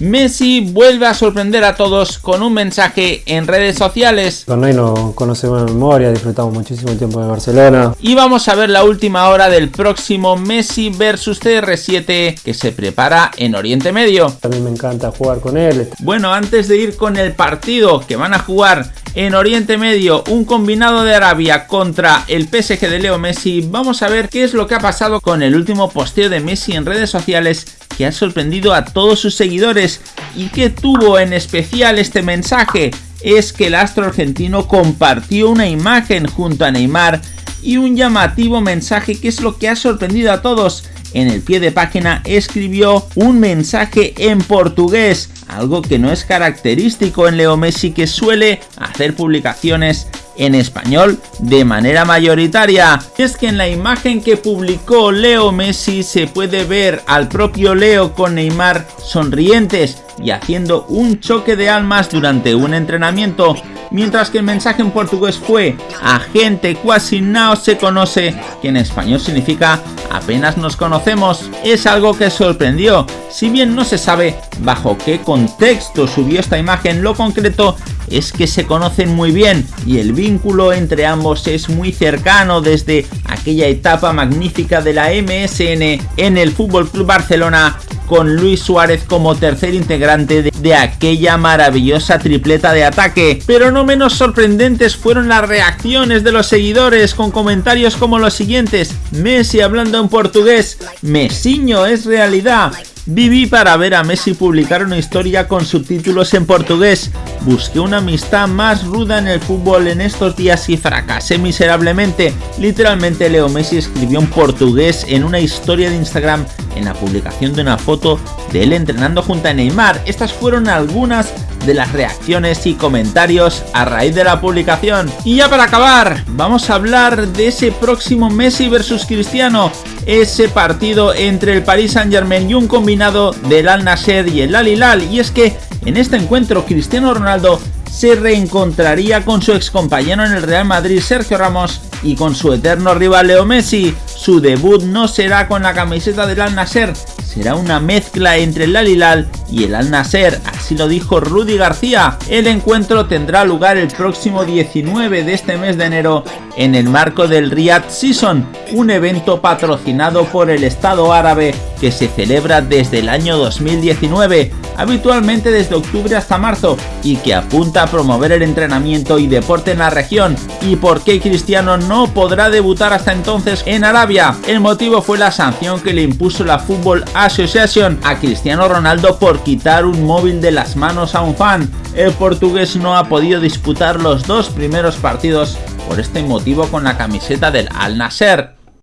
Messi vuelve a sorprender a todos con un mensaje en redes sociales. Con Ney nos conocemos de memoria, disfrutamos muchísimo el tiempo de Barcelona. Y vamos a ver la última hora del próximo Messi versus CR7 que se prepara en Oriente Medio. Mí me encanta jugar con él. Bueno, antes de ir con el partido que van a jugar en Oriente Medio, un combinado de Arabia contra el PSG de Leo Messi, vamos a ver qué es lo que ha pasado con el último posteo de Messi en redes sociales que ha sorprendido a todos sus seguidores. Y que tuvo en especial este mensaje es que el astro argentino compartió una imagen junto a Neymar y un llamativo mensaje que es lo que ha sorprendido a todos. En el pie de página escribió un mensaje en portugués, algo que no es característico en Leo Messi que suele hacer publicaciones en español de manera mayoritaria. Es que en la imagen que publicó Leo Messi se puede ver al propio Leo con Neymar sonrientes y haciendo un choque de almas durante un entrenamiento, mientras que el mensaje en portugués fue a gente casi no se conoce, que en español significa apenas nos conocemos. Es algo que sorprendió, si bien no se sabe bajo qué contexto subió esta imagen, lo concreto es que se conocen muy bien y el vínculo entre ambos es muy cercano desde aquella etapa magnífica de la MSN en el Fútbol Club Barcelona con Luis Suárez como tercer integrante de, aquella maravillosa tripleta de ataque. Pero no menos sorprendentes fueron las reacciones de los seguidores con comentarios como los siguientes. Messi hablando en portugués, Messiño es realidad. Viví para ver a Messi publicar una historia con subtítulos en portugués. Busqué una amistad más ruda en el fútbol en estos días y fracasé miserablemente. Literalmente Leo Messi escribió en portugués en una historia de Instagram en la publicación de una foto de él entrenando junto a Neymar. Estas fueron algunas de las reacciones y comentarios a raíz de la publicación. Y ya para acabar, vamos a hablar de ese próximo Messi versus Cristiano, ese partido entre el Paris Saint Germain y un combinado del Al Nasser y el Al Hilal. Y es que en este encuentro Cristiano Ronaldo se reencontraría con su ex compañero en el Real Madrid Sergio Ramos y con su eterno rival Leo Messi. Su debut no será con la camiseta del Al Nasser, será una mezcla entre el Al Hilal y el Al Nasser, así lo dijo Rudy García. El encuentro tendrá lugar el próximo 19 de este mes de enero en el marco del Riyadh Season, un evento patrocinado por el Estado árabe que se celebra desde el año 2019, habitualmente desde octubre hasta marzo, y que apunta a promover el entrenamiento y deporte en la región. ¿Y por qué Cristiano no podrá debutar hasta entonces en Arabia? El motivo fue la sanción que le impuso la Football Association a Cristiano Ronaldo por quitar un móvil de las manos a un fan. El portugués no ha podido disputar los dos primeros partidos por este motivo con la camiseta del Al Nasser.